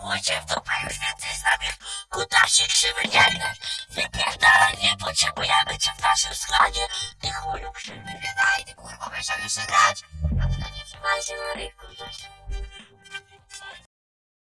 Chucie w dupę już więcej z nami kutasie krzywy nie grasz. Wypierdalaj, nie potrzebujemy cię w naszym składzie. Ty chuju krzywy, nie daj, ty kurwa, będziesz jeszcze grać. A ty nie trzymaj się na rynku,